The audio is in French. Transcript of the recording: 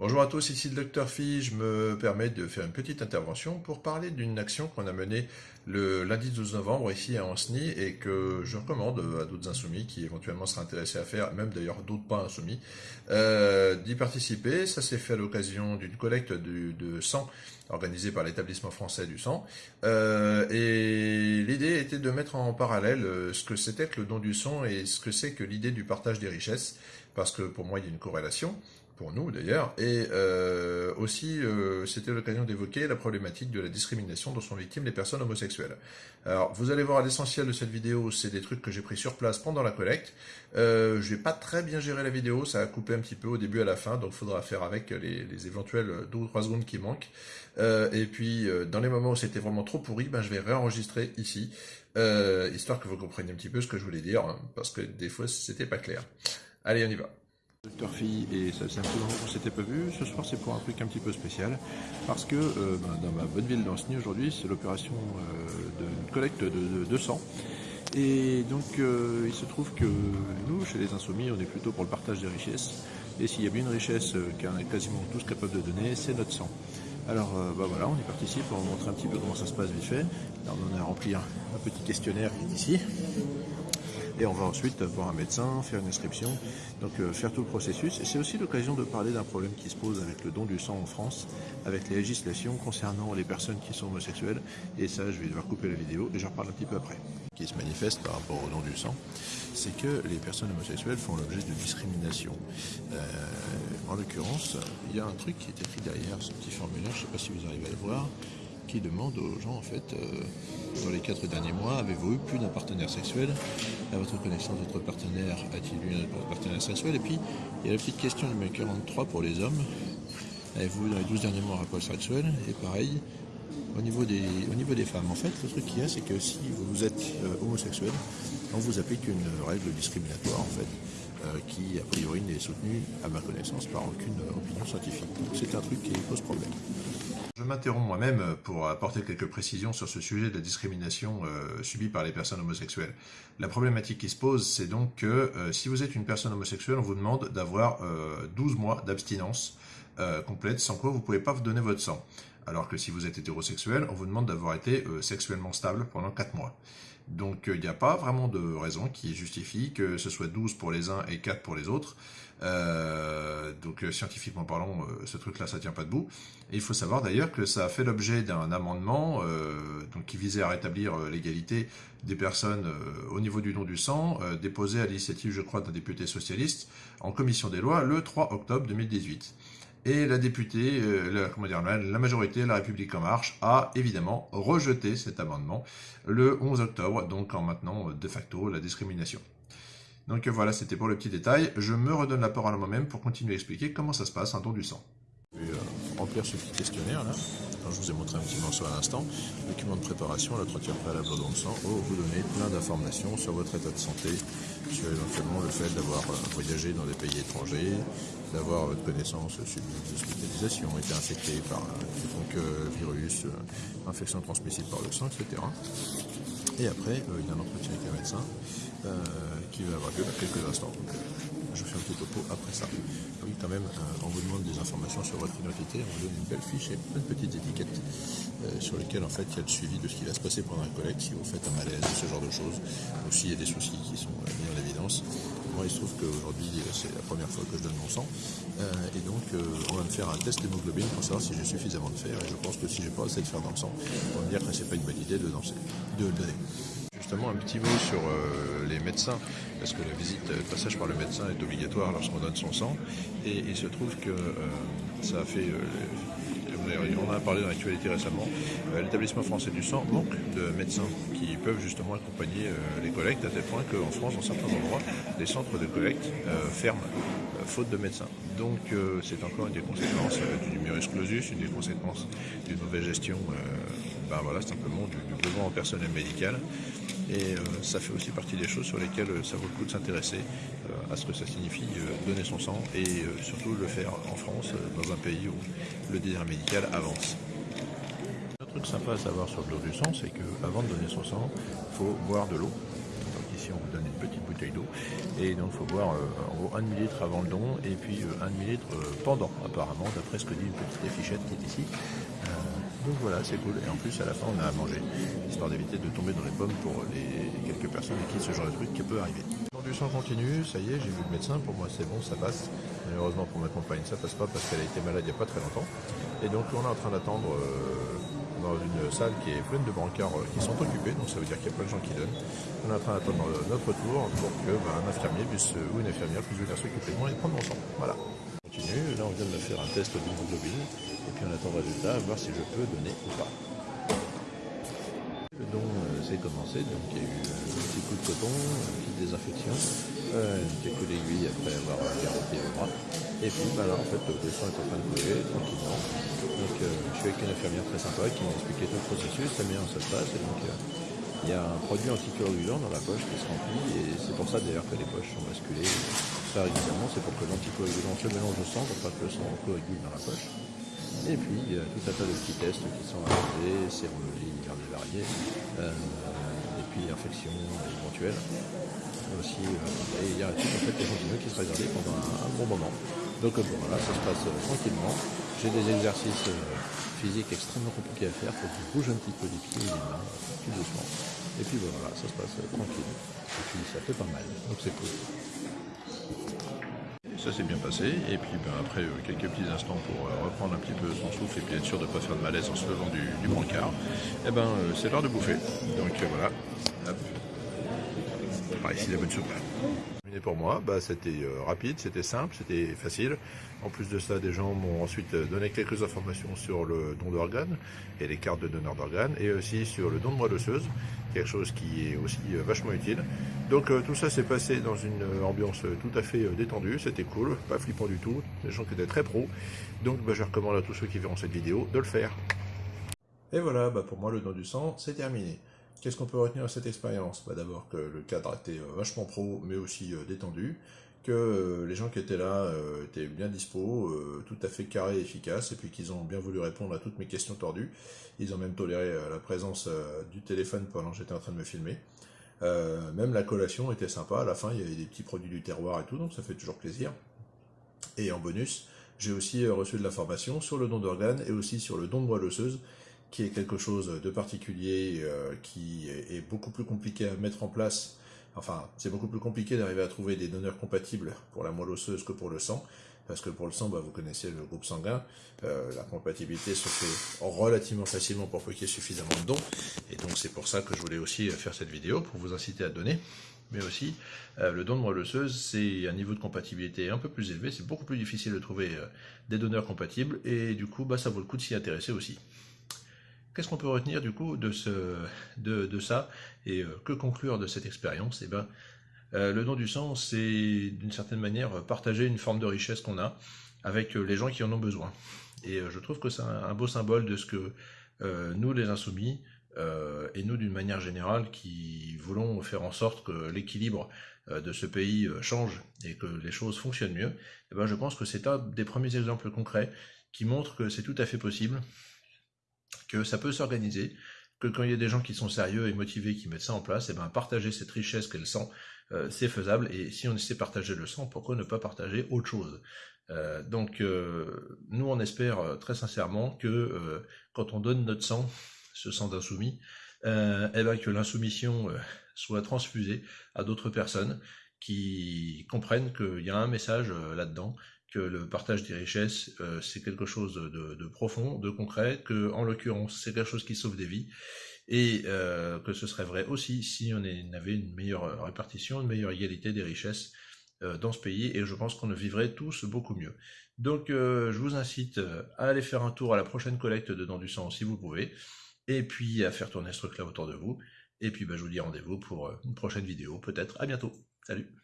Bonjour à tous, ici le Dr Phi. Je me permets de faire une petite intervention pour parler d'une action qu'on a menée le lundi 12 novembre ici à Anceny et que je recommande à d'autres insoumis qui éventuellement seraient intéressés à faire, même d'ailleurs d'autres pas insoumis, euh, d'y participer. Ça s'est fait à l'occasion d'une collecte de, sang organisée par l'établissement français du sang. Euh, et l'idée était de mettre en parallèle euh, ce que c'était que le don du sang et ce que c'est que l'idée du partage des richesses, parce que pour moi il y a une corrélation pour nous d'ailleurs, et euh, aussi euh, c'était l'occasion d'évoquer la problématique de la discrimination dont sont victimes les personnes homosexuelles. Alors vous allez voir l'essentiel de cette vidéo, c'est des trucs que j'ai pris sur place pendant la collecte. Euh, je n'ai pas très bien géré la vidéo, ça a coupé un petit peu au début à la fin, donc faudra faire avec les, les éventuelles 2 ou 3 secondes qui manquent. et puis dans les moments où c'était vraiment trop pourri, ben, je vais réenregistrer ici, histoire que vous compreniez un petit peu ce que je voulais dire, hein, parce que des fois c'était pas clair. Allez, on y va. Docteur Fille, et ça c'est un peu long qu'on s'était pas vu. Ce soir, c'est pour un truc un petit peu spécial, parce que euh, ben, dans ma bonne ville d'Anceny aujourd'hui, c'est l'opération euh, de collecte de, sang. Et donc, euh, il se trouve que nous, chez les Insoumis, on est plutôt pour le partage des richesses. Et s'il y a bien une richesse qu'on est quasiment tous capables de donner, c'est notre sang. Alors, bah voilà, on y participe, on montrer un petit peu comment ça se passe vite fait. on en a rempli un, un petit questionnaire qui est ici. Et on va ensuite voir un médecin, faire une inscription, donc euh, faire tout le processus. C'est aussi l'occasion de parler d'un problème qui se pose avec le don du sang en France, avec les législations concernant les personnes qui sont homosexuelles. Et ça, je vais devoir couper la vidéo et j'en reparle un petit peu après. Qui se manifeste par rapport au don du sang, c'est que les personnes homosexuelles font l'objet de discrimination. Euh, en l'occurrence, il y a un truc qui est écrit derrière ce petit formulaire, je ne sais pas si vous arrivez à le voir, qui demande aux gens, en fait, euh, dans les quatre derniers mois, avez-vous eu plus d'un partenaire sexuel À votre connaissance, votre partenaire a-t-il eu un partenaire sexuel Et puis, il y a la petite question numéro 43 pour les hommes. Avez-vous, dans les 12 derniers mois, un rapport sexuel Et pareil, au niveau, des, au niveau des femmes, en fait, le truc qu'il y a, c'est que si vous êtes euh, homosexuel, on vous applique une règle discriminatoire, en fait, euh, qui, a priori, n'est soutenue, à ma connaissance, par aucune opinion scientifique. C'est un truc qui pose problème. Je m'interromps moi-même pour apporter quelques précisions sur ce sujet de la discrimination euh, subie par les personnes homosexuelles. La problématique qui se pose, c'est donc que euh, si vous êtes une personne homosexuelle, on vous demande d'avoir 12 euh, mois d'abstinence complète, sans quoi vous ne pouvez pas vous donner votre sang. Alors que si vous êtes hétérosexuel, on vous demande d'avoir été sexuellement stable pendant 4 mois. Donc il n'y a pas vraiment de raison qui justifie que ce soit 12 pour les uns et 4 pour les autres. Euh, donc euh, scientifiquement parlant, euh, ce truc-là, ça tient pas debout. Et il faut savoir d'ailleurs que ça a fait l'objet d'un amendement qui visait à rétablir l'égalité des personnes au niveau du don du sang, déposé à l'initiative, je crois, d'un député socialiste en commission des lois le 3 octobre 2018. Et la députée, dire, la majorité, La République En Marche, a évidemment rejeté cet amendement le 11 octobre, donc en maintenant de facto la discrimination. Donc voilà, c'était pour le petit détail. Je me redonne la parole à moi-même pour continuer à expliquer comment ça se passe un don du sang. Euh, remplir ce petit questionnaire là. je vous ai montré un petit morceau à l'instant. Document de préparation, l'entretien préalable don de sang. Oh, vous donnez plein d'informations sur votre état de santé, sur éventuellement le fait d'avoir euh, voyagé dans des pays étrangers, d'avoir votre connaissance sur l'hospitalisation, été infecté par un euh, virus, infection transmissible par le sang, etc. Et après, il y a un entretien avec un médecin euh, qui va avoir lieu dans quelques instants. Donc, euh, je fais un petit topo après ça. Oui, quand même, euh, on vous demande des informations sur votre identité, on vous donne une belle fiche et plein de petites étiquettes sur lesquelles en fait il y a le suivi de ce qui va se passer pendant la collecte, si vous faites un malaise, ce genre de choses, ou s'il y a des soucis qui sont mis en évidence. Moi, il se trouve qu'aujourd'hui, c'est la première fois que je donne mon sang, et donc on va me faire un test d'hémoglobine pour savoir si j'ai suffisamment de fer, et je pense que si j'ai pas assez de fer dans le sang, on va me dire que c'est pas une bonne idée de, danser, de donner justement un petit mot sur euh, les médecins, parce que la visite, le passage par le médecin est obligatoire lorsqu'on donne son sang, et il se trouve que euh, ça a fait, euh, on en a parlé dans l'actualité récemment, l'établissement français du sang manque de médecins qui peuvent justement accompagner les collectes, à tel point qu'en France, dans certains endroits, les centres de collecte ferment faute de médecins. Donc c'est encore une des conséquences du numerus clausus, une des conséquences d'une mauvaise gestion ben voilà, simplement du, du besoin en personnel médical. Et euh, ça fait aussi partie des choses sur lesquelles euh, ça vaut le coup de s'intéresser euh, à ce que ça signifie donner son sang et surtout le faire en France, dans un pays où le désir médical avance. Un truc sympa à savoir sur le dos du sang, c'est qu'avant de donner son sang, il faut boire de l'eau. Donc ici on vous donne une petite bouteille d'eau. Et donc il faut boire en gros un demi-litre avant le don et puis un demi-litre pendant apparemment, d'après ce que dit une petite affichette qui est ici. Donc voilà, c'est cool. Et en plus à la fin on a à manger, histoire d'éviter de tomber dans les pommes pour les quelques personnes à qui ce genre de truc qui peut arriver. Du sang continue, ça y est, j'ai vu le médecin, pour moi c'est bon, ça passe. Malheureusement pour ma compagne ça passe pas parce qu'elle a été malade il n'y a pas très longtemps. Et donc on est en train d'attendre dans une salle qui est pleine de brancards qui sont occupés, donc ça veut dire qu'il y a plein de gens qui donnent. On est en train d'attendre notre tour pour que bah, un infirmier puisse, ou une infirmière puisse venir s'occuper de moi et prendre mon sang. Voilà. Là on vient de me faire un test d'hémoglobine, et puis on attend le résultat, voir si je peux donner ou pas. Le don s'est commencé, donc il y a eu un petit coup de coton, une petite désinfection, un petit coup d'aiguille après avoir garrotté le bras. Et puis bah là en fait le sang est en train de couler tranquillement. Donc je suis avec une infirmière très sympa qui m'a expliqué tout le processus, manière dont ça se passe. Et donc il y a un produit anticoagulant dans la poche qui se remplit et c'est pour ça d'ailleurs que les poches sont basculées. C'est pour que l'anticoagulant se mélange au sang pour pas que le sang coagule dans la poche. Et puis il y a tout un tas de petits tests qui sont réalisés, sérologie divers et variés, euh, et puis infection éventuelle aussi. Euh, et il y a un type en fait échantillon qui sera gardé pendant un, bon moment. Donc bon, voilà, ça se passe euh, tranquillement. J'ai des exercices physique extrêmement compliqué à faire, faut que je bouge un petit peu les pieds et les mains, tout doucement. Et puis voilà, ça se passe tranquille. Et puis ça fait pas mal, donc c'est cool. Ça s'est bien passé, et puis ben, après euh, quelques petits instants pour euh, reprendre un petit peu son souffle et puis être sûr de ne pas faire de malaise en se levant du, brancard, et eh ben euh, c'est l'heure de bouffer. Donc voilà, hop. Par ici la bonne soupe pour moi, bah, c'était euh, rapide, c'était simple, c'était facile. En plus de ça, des gens m'ont ensuite euh, donné quelques informations sur le don d'organes et les cartes de donneurs d'organes, et aussi sur le don de moelle osseuse, quelque chose qui est aussi euh, vachement utile. Donc tout ça s'est passé dans une ambiance tout à fait détendue, c'était cool, pas flippant du tout, des gens qui étaient très pros. Donc bah, je recommande à tous ceux qui verront cette vidéo de le faire. Et voilà, bah, pour moi le don du sang, c'est terminé. Qu'est-ce qu'on peut retenir de cette expérience? Bah D'abord que le cadre était euh, vachement pro, mais aussi euh, détendu, que euh, les gens qui étaient là étaient bien dispo, tout à fait carrés et efficaces, et puis qu'ils ont bien voulu répondre à toutes mes questions tordues. Ils ont même toléré la présence du téléphone pendant que j'étais en train de me filmer. même la collation était sympa, à la fin il y avait des petits produits du terroir et tout, donc ça fait toujours plaisir. Et en bonus, j'ai aussi reçu de l'information sur le don d'organes et aussi sur le don de moelle osseuse, qui est quelque chose de particulier, euh, qui est, beaucoup plus compliqué à mettre en place. Enfin, c'est beaucoup plus compliqué d'arriver à trouver des donneurs compatibles pour la moelle osseuse que pour le sang, parce que pour le sang, bah, vous connaissez le groupe sanguin, euh, la compatibilité se fait relativement facilement pour qu'il y ait suffisamment de dons, et donc c'est pour ça que je voulais aussi faire cette vidéo, pour vous inciter à donner. Mais aussi euh, le don de moelle osseuse, c'est un niveau de compatibilité un peu plus élevé, c'est beaucoup plus difficile de trouver des donneurs compatibles, et du coup, bah, ça vaut le coup de s'y intéresser aussi. Qu'est-ce qu'on peut retenir du coup de, ce, de, ça et euh, que conclure de cette expérience? Eh ben, euh, le don du sang, c'est d'une certaine manière partager une forme de richesse qu'on a avec euh, les gens qui en ont besoin. Et je trouve que c'est un, beau symbole de ce que nous, les insoumis, et nous d'une manière générale, qui voulons faire en sorte que l'équilibre de ce pays change et que les choses fonctionnent mieux, eh ben, je pense que c'est un des premiers exemples concrets qui montre que c'est tout à fait possible que ça peut s'organiser, que quand il y a des gens qui sont sérieux et motivés qui mettent ça en place, et eh ben partager cette richesse qu'elle sent, euh, c'est faisable. Et si on de partager le sang, pourquoi ne pas partager autre chose? Euh, Donc euh, nous on espère très sincèrement que quand on donne notre sang, ce sang d'insoumis, eh ben que l'insoumission soit transfusée à d'autres personnes qui comprennent qu'il y a un message là-dedans que le partage des richesses, euh, c'est quelque chose de, profond, de concret, que en l'occurrence, c'est quelque chose qui sauve des vies, et euh, que ce serait vrai aussi si on avait une meilleure répartition, une meilleure égalité des richesses euh, dans ce pays, et je pense qu'on vivrait tous beaucoup mieux. Donc je vous incite à aller faire un tour à la prochaine collecte de dents du sang si vous pouvez, et puis à faire tourner ce truc-là autour de vous, et puis bah, je vous dis rendez-vous pour une prochaine vidéo, peut-être, à bientôt, salut